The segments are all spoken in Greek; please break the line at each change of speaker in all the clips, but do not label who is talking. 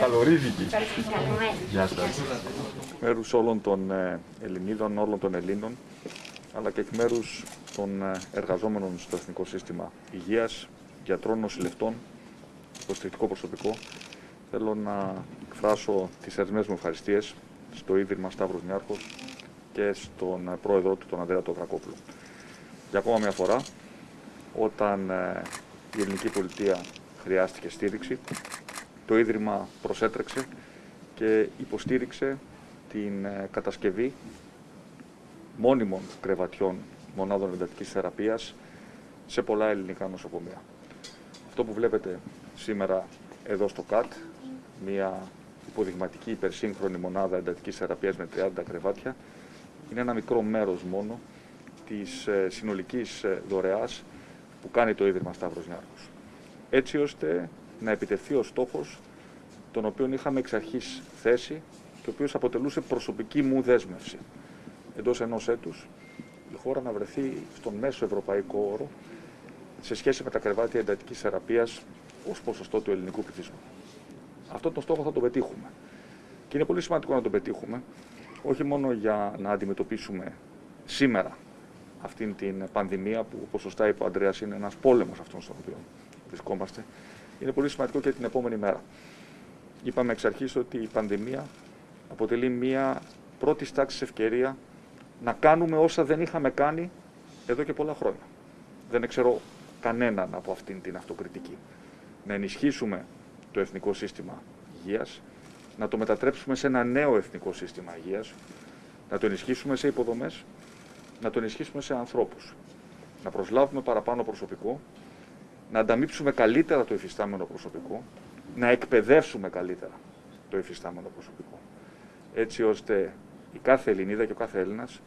Καλορίζικη. Γεια σας. Μέρους όλων των ε, Ελληνίδων, όλων των Ελλήνων, αλλά και εκ μέρους των ε, εργαζόμενων στο Εθνικό Σύστημα Υγείας, γιατρών, νοσηλευτών, υποστηρικτικό προσωπικό, θέλω να εκφράσω τις θερμές μου ευχαριστίες στο Ίδρυμα Σταύρος Νιάρχος και στον ε, πρόεδρο του, τον Ανδρέα Τοδρακόπουλο. Για ακόμα μια φορά, όταν η ελληνική πολιτεία χρειάστηκε στήριξη, το Ίδρυμα προσέτρεξε και υποστήριξε την ε, κατασκευή μόνιμων κρεβατιών μονάδων εντατικής θεραπείας σε πολλά ελληνικά νοσοκομεία. Αυτό που βλέπετε σήμερα εδώ στο ΚΑΤ, μια υποδειγματική υπερσύγχρονη μονάδα εντατικής θεραπείας με 30 κρεβάτια, είναι ένα μικρό μέρος μόνο της ε, συνολικής ε, δωρεάς που κάνει το Ίδρυμα Σταύρος Νιάρχος. Έτσι ώστε να επιτευχθεί ο στόχος τον οποίο είχαμε εξ αρχής θέσει και ο οποίος αποτελούσε προσωπική μου δέσμευση. Εντός ενός έτους η χώρα να βρεθεί στον μέσο ευρωπαϊκό όρο σε σχέση με τα κρεβάτια εντατικής θεραπείας ως ποσοστό του ελληνικού πληθυσμού. Αυτόν τον στόχο θα τον πετύχουμε. Και είναι πολύ σημαντικό να τον πετύχουμε, όχι μόνο για να αντιμετωπίσουμε σήμερα αυτήν την πανδημία, που όπως σωστά είπε ο Αντρέα είναι ένας πόλεμος αυτόν στον οποίο βρισκόμαστε, είναι πολύ σημαντικό και την επόμενη μέρα. Είπαμε εξ αρχής ότι η πανδημία αποτελεί μία πρώτη τάξη ευκαιρία να κάνουμε όσα δεν είχαμε κάνει εδώ και πολλά χρόνια. Δεν ξέρω κανέναν από αυτήν την αυτοκριτική. Να ενισχύσουμε το εθνικό σύστημα υγείας, να το μετατρέψουμε σε ένα νέο εθνικό σύστημα υγείας, να το ενισχύσουμε σε υποδομές, να το ενισχύσουμε σε ανθρώπους, να προσλάβουμε παραπάνω προσωπικό, να ανταμείψουμε καλύτερα το εφιστάμενο προσωπικό, να εκπαιδεύσουμε καλύτερα το εφιστάμενο προσωπικό. Έτσι ώστε η κάθε Ελληνίδα και ο κάθε Έλληνας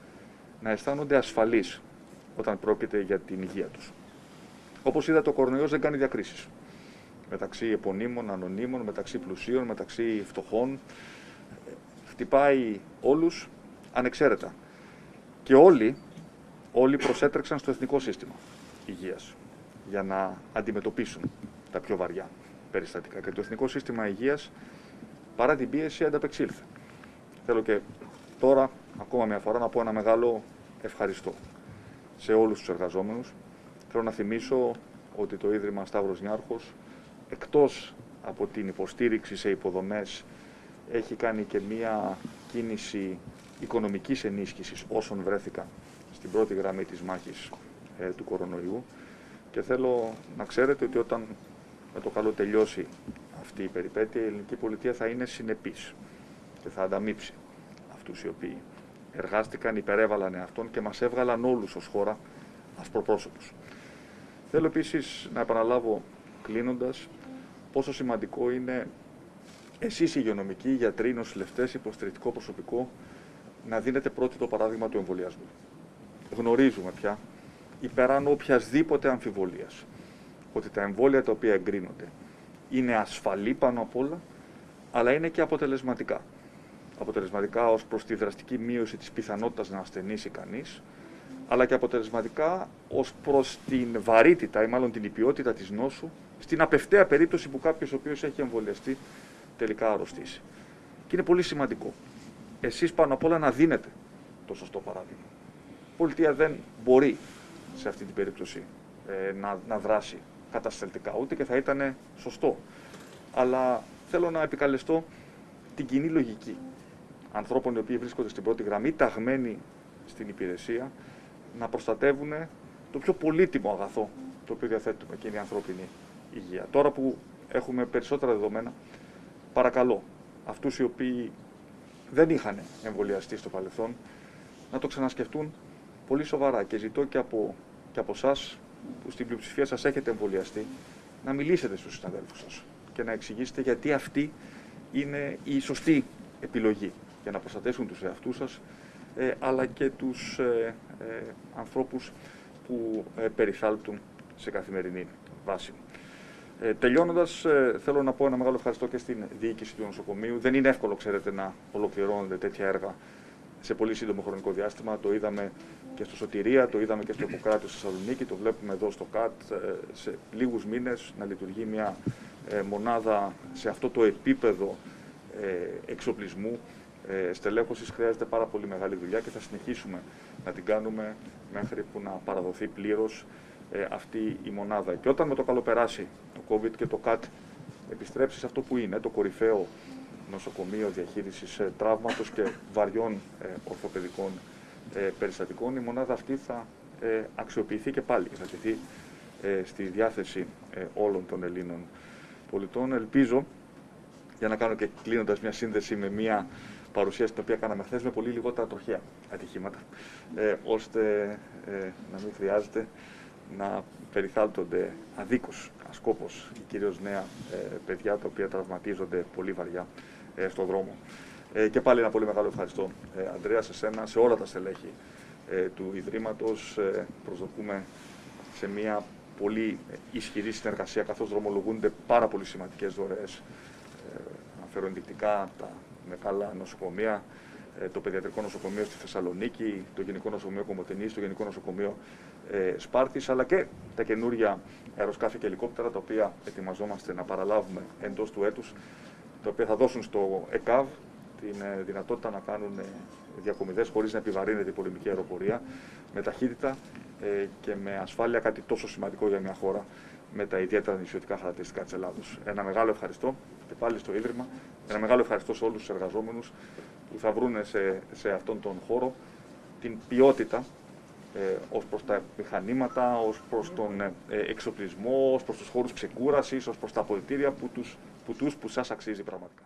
να αισθάνονται ασφαλείς όταν πρόκειται για την υγεία τους. Όπως είδατε, ο κορονοϊός δεν κάνει διακρίσεις. Μεταξύ επωνύμων, ανωνύμων, μεταξύ πλουσίων, μεταξύ φτωχών. Χτυπάει όλους ανεξαίρετα. Και όλοι, όλοι προσέτρεξαν στο εθνικό σύστημα υγείας για να αντιμετωπίσουν τα πιο βαριά περιστατικά. Και το Εθνικό Σύστημα Υγείας, παρά την πίεση, ανταπεξήλθε. Θέλω και τώρα, ακόμα μια φορά, να πω ένα μεγάλο ευχαριστώ σε όλους τους εργαζόμενους. Θέλω να θυμίσω ότι το Ίδρυμα Σταύρος Νιάρχος, εκτός από την υποστήριξη σε υποδομές, έχει κάνει και μία κίνηση οικονομικής ενίσχυσης όσων βρέθηκαν στην πρώτη γραμμή της μάχης ε, του κορονοϊού και θέλω να ξέρετε ότι όταν με το καλό τελειώσει αυτή η περιπέτεια, η ελληνική πολιτεία θα είναι συνεπής και θα ανταμείψει αυτούς οι οποίοι εργάστηκαν, υπερέβαλαν αυτόν και μας έβγαλαν όλους ως χώρα ασπροπρόσωπους. Θέλω επίσης να επαναλάβω κλείνοντας πόσο σημαντικό είναι εσείς οι υγειονομικοί, οι γιατροί, οι νοσηλευτές, υποστηρικτικό προσωπικό να δίνετε πρώτη το παράδειγμα του εμβολιασμού. Γνωρίζουμε πια, υπεράνω οποιασδήποτε αμφιβολίας, ότι τα εμβόλια τα οποία εγκρίνονται είναι ασφαλή πάνω απ' όλα, αλλά είναι και αποτελεσματικά. Αποτελεσματικά ως προς τη δραστική μείωση της πιθανότητας να ασθενήσει κανείς, αλλά και αποτελεσματικά ως προς την βαρύτητα ή μάλλον την ποιότητα της νόσου, στην απευταία περίπτωση που κάποιος ο οποίος έχει εμβολιαστεί τελικά αρρωστήσει. Και είναι πολύ σημαντικό. Εσείς πάνω απ' όλα να δίνετε το σωστό παράδειγμα. Η πολιτεία δεν μπορεί σε αυτή την περίπτωση ε, να, να δράσει κατασταλτικά, ούτε και θα ήταν σωστό. Αλλά θέλω να επικαλεστώ την κοινή λογική ανθρώπων οι οποίοι βρίσκονται στην πρώτη γραμμή, ταγμένοι στην υπηρεσία, να προστατεύουν το πιο πολύτιμο αγαθό το οποίο διαθέτουμε και είναι η ανθρώπινη υγεία. Τώρα που έχουμε περισσότερα δεδομένα, παρακαλώ αυτούς οι οποίοι δεν είχαν εμβολιαστεί στο παρελθόν να το ξανασκεφτούν πολύ σοβαρά και ζητώ και από, και από εσάς που στην πλειοψηφία σας έχετε εμβολιαστεί, να μιλήσετε στους συναδέλφους σας και να εξηγήσετε γιατί αυτή είναι η σωστή επιλογή για να προστατεύσουν τους εαυτούς σας, ε, αλλά και τους ε, ε, ανθρώπους που ε, περιθάλπτουν σε καθημερινή βάση. Ε, Τελειώνοντας, ε, θέλω να πω ένα μεγάλο ευχαριστώ και στην διοίκηση του νοσοκομείου. Δεν είναι εύκολο, ξέρετε, να ολοκληρώνονται τέτοια έργα σε πολύ σύντομο χρονικό διάστημα. Το είδαμε και στο Σωτηρία, το είδαμε και στο Ιπποκράτιο στη Θεσσαλονίκη, το βλέπουμε εδώ στο ΚΑΤ σε λίγους μήνες να λειτουργεί μια μονάδα σε αυτό το επίπεδο εξοπλισμού ε, στελέχωσης χρειάζεται πάρα πολύ μεγάλη δουλειά και θα συνεχίσουμε να την κάνουμε μέχρι που να παραδοθεί πλήρως ε, αυτή η μονάδα. Και όταν με το καλό περάσει το COVID και το ΚΑΤ επιστρέψεις σε αυτό που είναι, το κορυφαίο νοσοκομείο διαχείρισης ε, τραύματος και βαριών ε, ορθοπαιδικών ε, περιστατικών, η μονάδα αυτή θα ε, αξιοποιηθεί και πάλι και θα τεθεί ε, στη διάθεση όλων των Ελλήνων πολιτών. Ελπίζω, για να κάνω και κλείνοντας μια σύνδεση με μια παρουσίαση την οποία κάναμε χθες με πολύ λιγότερα τροχαία ατυχήματα, ε, ώστε ε, να μην χρειάζεται να περιθάλπτονται αδίκως, ασκόπως, κυρίως νέα ε, παιδιά τα οποία τραυματίζονται πολύ βαριά ε, στον δρόμο. Ε, και πάλι ένα πολύ μεγάλο ευχαριστώ, ε, Ανδρέα, σε σένα, σε όλα τα στελέχη ε, του Ιδρύματος. Ε, προσδοκούμε σε μια πολύ ισχυρή συνεργασία, καθώς δρομολογούνται πάρα πολύ σημαντικές δωρεές. Ε, αναφέρω ενδεικτικά τα μεγάλα νοσοκομεία, ε, το Παιδιατρικό Νοσοκομείο στη Θεσσαλονίκη, το Γενικό Νοσοκομείο Κομωτινής, το Γενικό Νοσοκομείο ε, Σπάρτης, αλλά και τα καινούργια αεροσκάφη και ελικόπτερα, τα οποία ετοιμαζόμαστε να παραλάβουμε εντός του έτους, τα οποία θα δώσουν στο ΕΚΑΒ την ε, δυνατότητα να κάνουν ε, διακομιδές χωρίς να επιβαρύνεται η πολεμική αεροπορία, με ταχύτητα ε, και με ασφάλεια, κάτι τόσο σημαντικό για μια χώρα με τα ιδιαίτερα νησιωτικά χαρακτηριστικά της Ελλάδος. Ένα μεγάλο ευχαριστώ και πάλι στο Ίδρυμα. Ένα μεγάλο ευχαριστώ σε όλους τους εργαζόμενους που θα βρουν σε, σε αυτόν τον χώρο την ποιότητα ε, ως προς τα μηχανήματα, ως προς τον ε, εξοπλισμό, ως προς τους χώρους ξεκούρασης, ως προς τα αποδητήρια που τους, που, τους, που σας αξίζει πραγματικά.